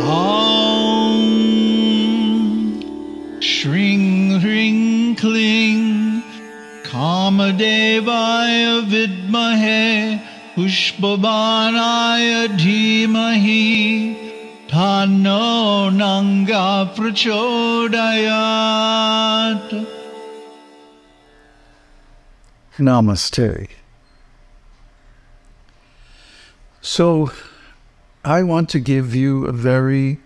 Om. Shring Hring Kling. Kamadevaya Vidmahe. Pushpavanaya Dhimahi. Tano Nanga Prachodayat. Namaste. So, I want to give you a very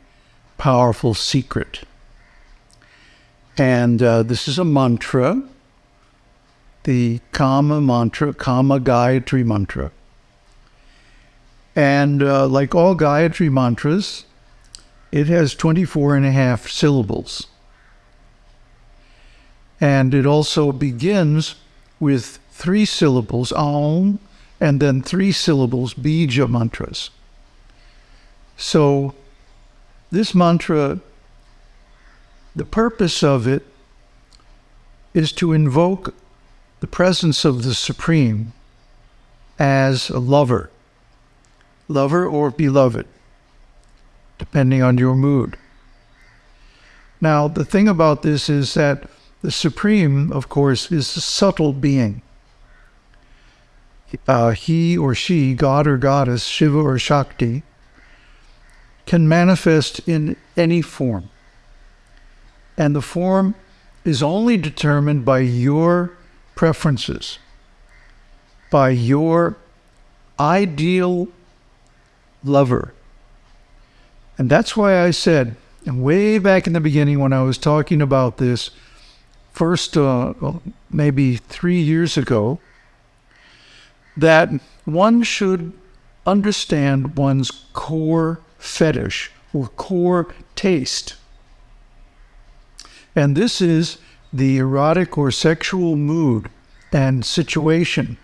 powerful secret. And uh, this is a mantra, the Kama mantra, Kama Gayatri mantra. And uh, like all Gayatri mantras, it has 24 and a half syllables. And it also begins with three syllables, Aum, and then three syllables, Bija mantras. So this mantra, the purpose of it is to invoke the presence of the Supreme as a lover, lover or beloved, depending on your mood. Now, the thing about this is that the Supreme, of course, is a subtle being. Uh, he or she, God or Goddess, Shiva or Shakti, can manifest in any form. And the form is only determined by your preferences, by your ideal lover. And that's why I said, and way back in the beginning when I was talking about this, first, uh, maybe three years ago, that one should understand one's core fetish or core taste. And this is the erotic or sexual mood and situation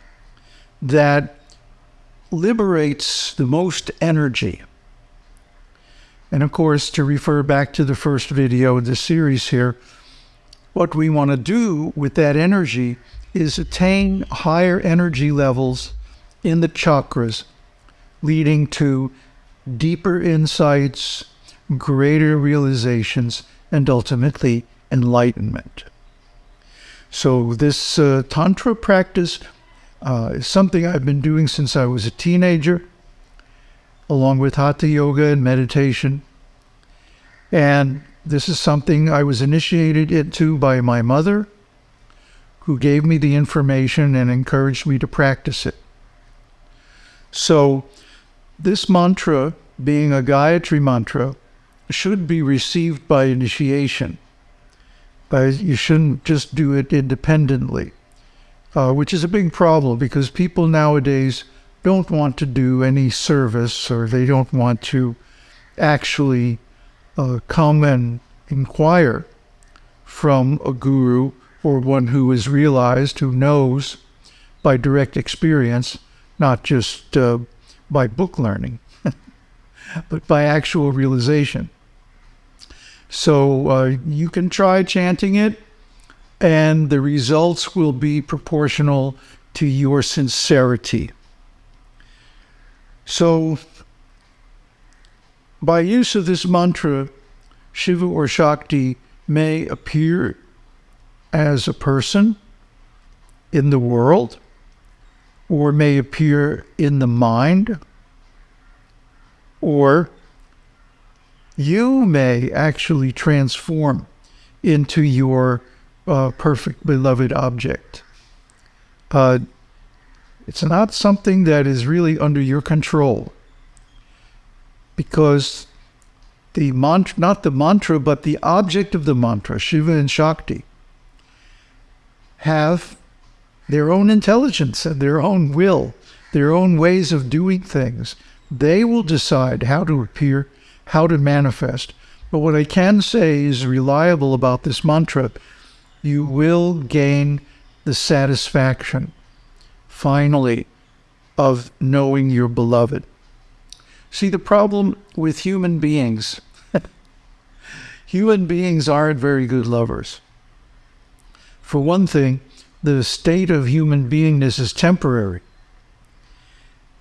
that liberates the most energy. And of course, to refer back to the first video of the series here, what we want to do with that energy is attain higher energy levels in the chakras, leading to deeper insights, greater realizations, and ultimately enlightenment. So, this uh, Tantra practice uh, is something I've been doing since I was a teenager, along with Hatha Yoga and meditation. And this is something I was initiated into by my mother, who gave me the information and encouraged me to practice it. So, this mantra, being a Gayatri mantra, should be received by initiation. You shouldn't just do it independently, uh, which is a big problem because people nowadays don't want to do any service or they don't want to actually uh, come and inquire from a guru or one who is realized, who knows by direct experience, not just uh, by book learning, but by actual realization. So uh, you can try chanting it, and the results will be proportional to your sincerity. So, by use of this mantra, Shiva or Shakti may appear as a person in the world or may appear in the mind or you may actually transform into your uh, perfect beloved object. Uh, it's not something that is really under your control because the mantra, not the mantra, but the object of the mantra, Shiva and Shakti, have their own intelligence and their own will, their own ways of doing things. They will decide how to appear, how to manifest. But what I can say is reliable about this mantra you will gain the satisfaction, finally, of knowing your beloved. See, the problem with human beings human beings aren't very good lovers. For one thing, the state of human beingness is temporary.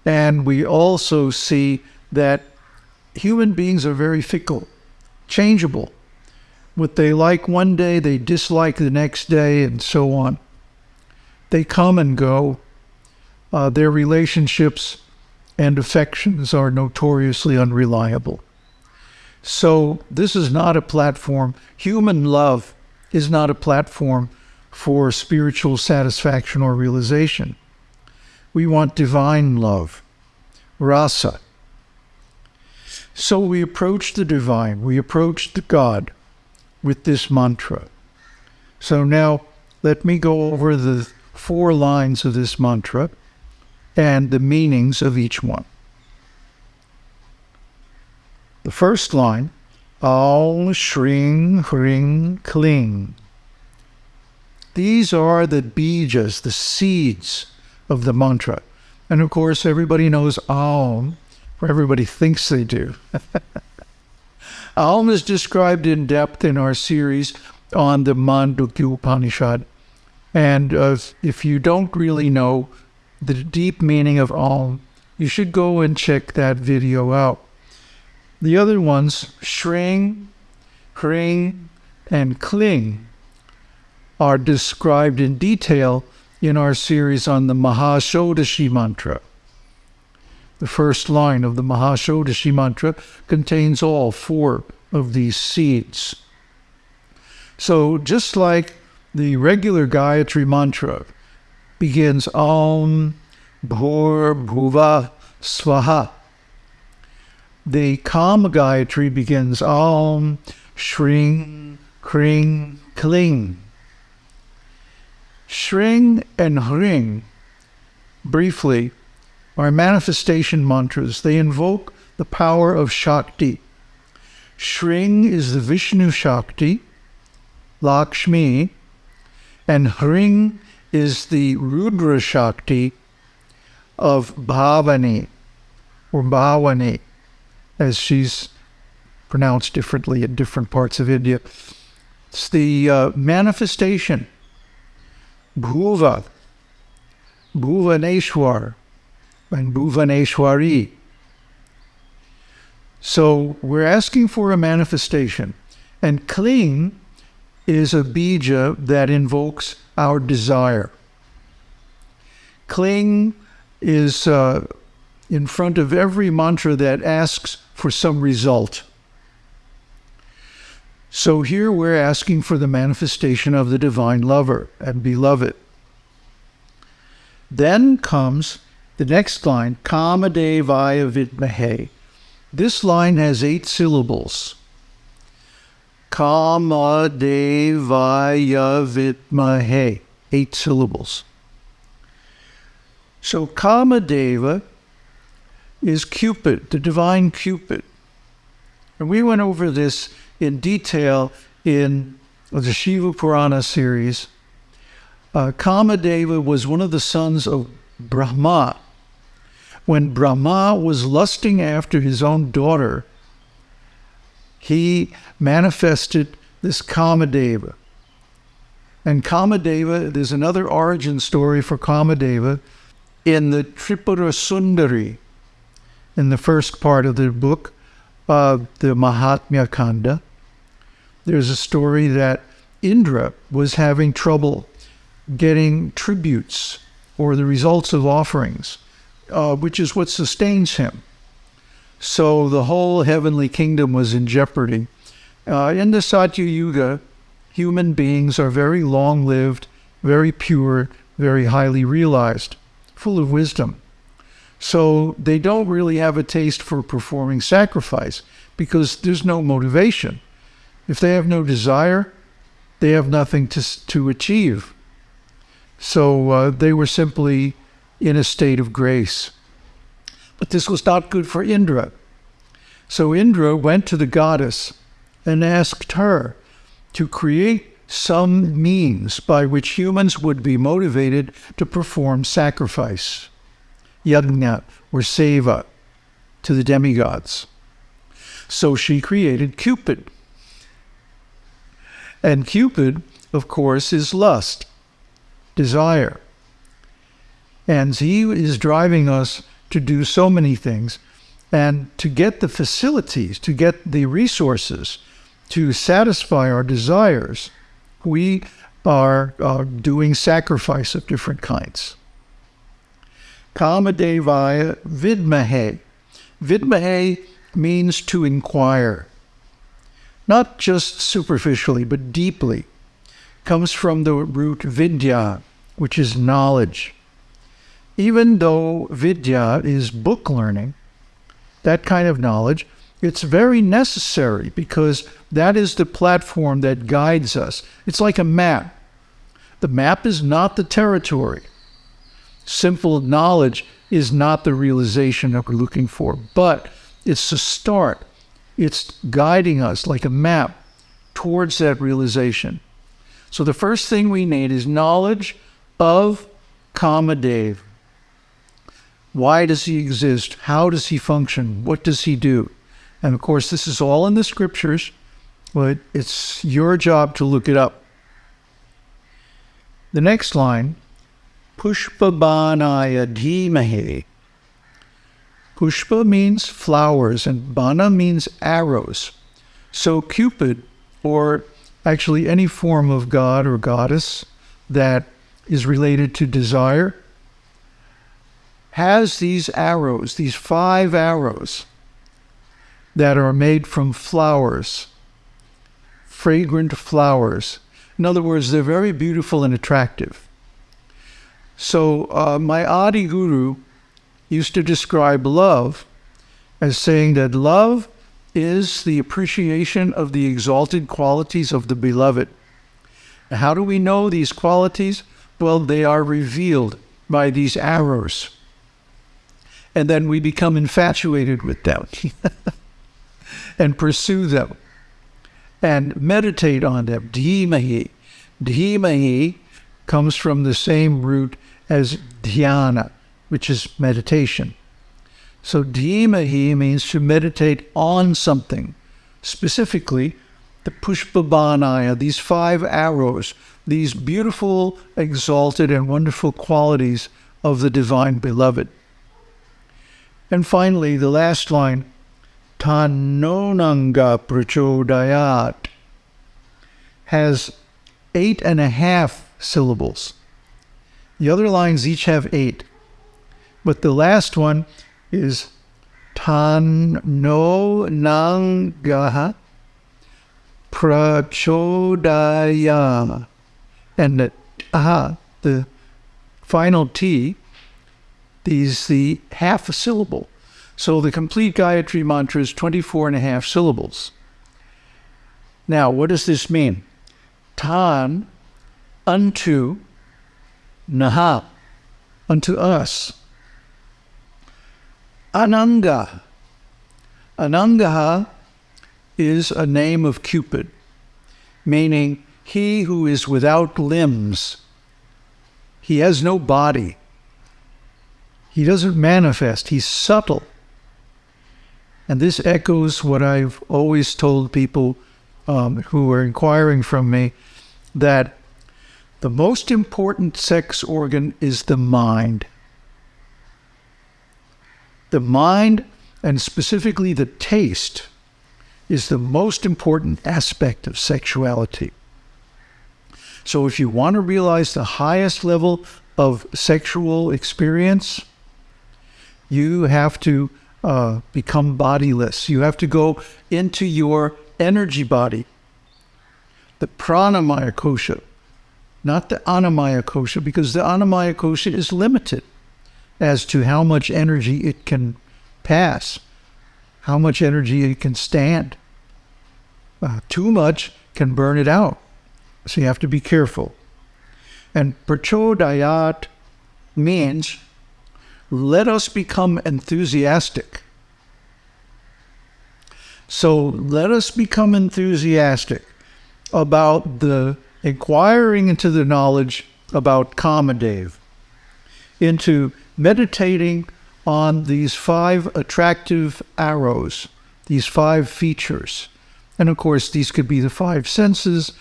And we also see that human beings are very fickle, changeable. What they like one day, they dislike the next day, and so on. They come and go. Uh, their relationships and affections are notoriously unreliable. So, this is not a platform. Human love is not a platform for spiritual satisfaction or realization. We want divine love, rasa. So we approach the divine, we approach the God with this mantra. So now let me go over the four lines of this mantra and the meanings of each one. The first line, Aum Shring Hring Kling. These are the bijas, the seeds of the mantra. And of course, everybody knows Aum, or everybody thinks they do. Aum is described in depth in our series on the Mandukya Upanishad. And uh, if you don't really know the deep meaning of Aum, you should go and check that video out. The other ones, Shring, Hring, and Kling, are described in detail in our series on the Mahashodashi mantra. The first line of the Mahashodashi mantra contains all four of these seeds. So, just like the regular Gayatri mantra begins Om Bhur Bhuva Swaha, the Kama Gayatri begins Om Shring Hring Kling. Shring and Hring, briefly, are manifestation mantras. They invoke the power of Shakti. Shring is the Vishnu Shakti, Lakshmi, and Hring is the Rudra Shakti of Bhavani, or Bhavani, as she's pronounced differently in different parts of India. It's the uh, manifestation Bhuva, Bhuvaneshwar, and Bhuvaneshwari. So we're asking for a manifestation. And Kling is a bija that invokes our desire. Kling is uh, in front of every mantra that asks for some result. So here we're asking for the manifestation of the divine lover and beloved. Then comes the next line, Kamadevaya Vidmahe. This line has eight syllables. Kamadevaya Vidmahe. Eight syllables. So Kamadeva is Cupid, the divine Cupid. And we went over this in detail in the Shiva Purana series. Uh, Kamadeva was one of the sons of Brahma. When Brahma was lusting after his own daughter, he manifested this Kamadeva. And Kamadeva, there's another origin story for Kamadeva in the Tripura Sundari, in the first part of the book of the Mahatmya Kanda there's a story that Indra was having trouble getting tributes or the results of offerings, uh, which is what sustains him. So the whole heavenly kingdom was in jeopardy. Uh, in the Satya Yuga, human beings are very long lived, very pure, very highly realized, full of wisdom. So they don't really have a taste for performing sacrifice because there's no motivation. If they have no desire, they have nothing to, to achieve. So uh, they were simply in a state of grace. But this was not good for Indra. So Indra went to the goddess and asked her to create some means by which humans would be motivated to perform sacrifice, yajna, or seva, to the demigods. So she created Cupid. And Cupid, of course, is lust, desire. And he is driving us to do so many things. And to get the facilities, to get the resources to satisfy our desires, we are uh, doing sacrifice of different kinds. Kamadevaya Vidmahe. Vidmahe means to inquire, not just superficially, but deeply. Comes from the root vidya, which is knowledge. Even though vidya is book learning, that kind of knowledge, it's very necessary because that is the platform that guides us. It's like a map. The map is not the territory. Simple knowledge is not the realization that we're looking for, but it's the start. It's guiding us like a map towards that realization. So the first thing we need is knowledge of Kamadev. Why does he exist? How does he function? What does he do? And of course, this is all in the scriptures, but it's your job to look it up. The next line, Pushpabanaya dhimahi. Pushpa means flowers and bana means arrows. So Cupid, or actually any form of god or goddess that is related to desire, has these arrows, these five arrows that are made from flowers, fragrant flowers. In other words, they're very beautiful and attractive. So, uh, my Adi Guru used to describe love as saying that love is the appreciation of the exalted qualities of the beloved. How do we know these qualities? Well, they are revealed by these arrows. And then we become infatuated with them and pursue them and meditate on them. Dhimahi. Dhimahi comes from the same root as dhyana, which is meditation. So dhimahi means to meditate on something, specifically the pushpabanaya, these five arrows, these beautiful, exalted, and wonderful qualities of the divine beloved. And finally, the last line, Tanonanga prachodayat, has eight and a half syllables. The other lines each have eight. But the last one is tan no nangaha prachodaya. And the aha, the final T, is the half a syllable. So the complete Gayatri mantra is 24 and a half syllables. Now, what does this mean? Tan, unto, naha, unto us. Ananga. Anangaha is a name of Cupid, meaning he who is without limbs. He has no body. He doesn't manifest. He's subtle. And this echoes what I've always told people um, who are inquiring from me that the most important sex organ is the mind. The mind, and specifically the taste, is the most important aspect of sexuality. So, if you want to realize the highest level of sexual experience, you have to uh, become bodiless. You have to go into your energy body, the pranamaya kosha, not the annamaya kosha, because the annamaya kosha is limited as to how much energy it can pass, how much energy it can stand. Uh, too much can burn it out. So you have to be careful. And prachodayat means let us become enthusiastic. So let us become enthusiastic about the inquiring into the knowledge about Kamadev, into meditating on these five attractive arrows, these five features. And of course, these could be the five senses.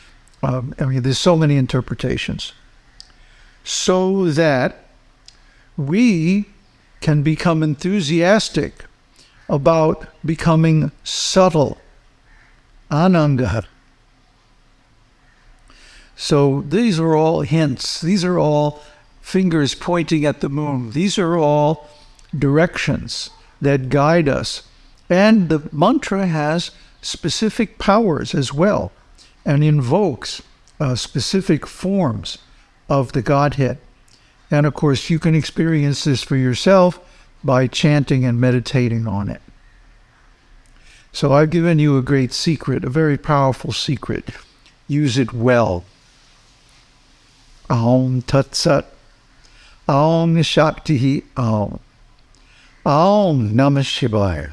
Um, I mean, there's so many interpretations. So that we can become enthusiastic about becoming subtle. Anangar. So these are all hints. These are all fingers pointing at the moon. These are all directions that guide us. And the mantra has specific powers as well and invokes uh, specific forms of the Godhead. And of course, you can experience this for yourself by chanting and meditating on it. So I've given you a great secret, a very powerful secret. Use it well. Aum Tat Sat. Aum Shakti Aum. Aum Namah Shivaya.